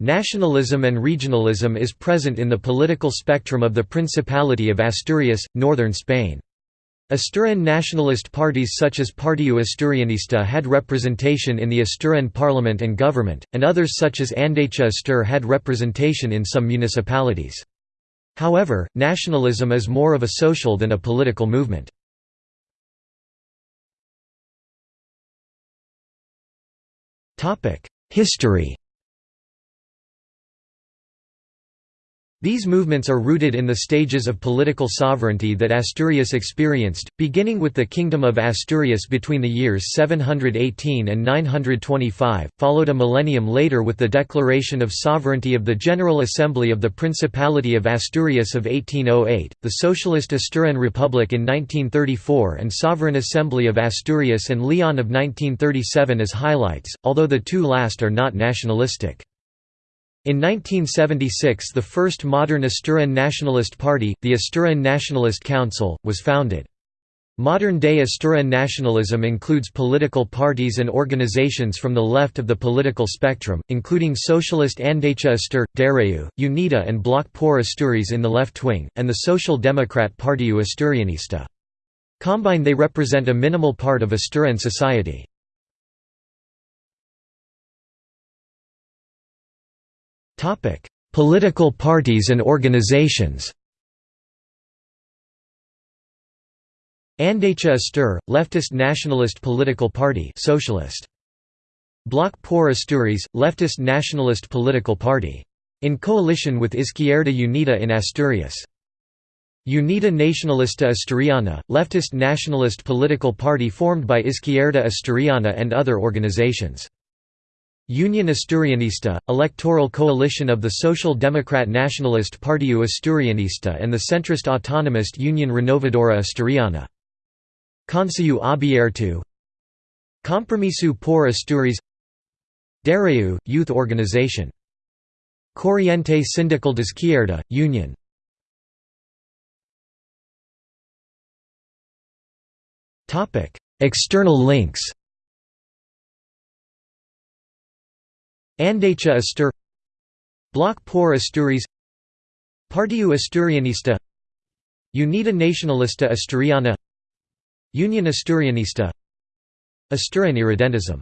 Nationalism and regionalism is present in the political spectrum of the Principality of Asturias, northern Spain. Asturian nationalist parties such as Partido Asturianista had representation in the Asturian parliament and government, and others such as Andecha Astur had representation in some municipalities. However, nationalism is more of a social than a political movement. History These movements are rooted in the stages of political sovereignty that Asturias experienced, beginning with the Kingdom of Asturias between the years 718 and 925, followed a millennium later with the Declaration of Sovereignty of the General Assembly of the Principality of Asturias of 1808, the Socialist Asturian Republic in 1934 and Sovereign Assembly of Asturias and Leon of 1937 as highlights, although the two last are not nationalistic. In 1976 the first modern Asturian nationalist party, the Asturian Nationalist Council, was founded. Modern-day Asturian nationalism includes political parties and organizations from the left of the political spectrum, including Socialist Andecha Astur, Darréu, Unidá and Bloc por Asturias in the left wing, and the Social Democrat Partido Asturianista. Combined they represent a minimal part of Asturian society. Topic: Political parties and organizations. Andecha Astur, leftist nationalist political party, socialist. Bloc por Asturias, leftist nationalist political party. In coalition with Izquierda Unida in Asturias. Unida Nacionalista Asturiana, leftist nationalist political party formed by Izquierda Asturiana and other organizations. Union Asturianista, electoral coalition of the Social Democrat Nationalist Partido Asturianista and the centrist autonomist Union Renovadora Asturiana. Consejo Abierto Compromiso por Asturias. Darréu, youth organization. Corriente Sindical de Izquierda, Union. External links Andecha Astur Bloc por Asturias Partido Asturianista Unida Nacionalista Asturiana Union Asturianista Asturian Irredentism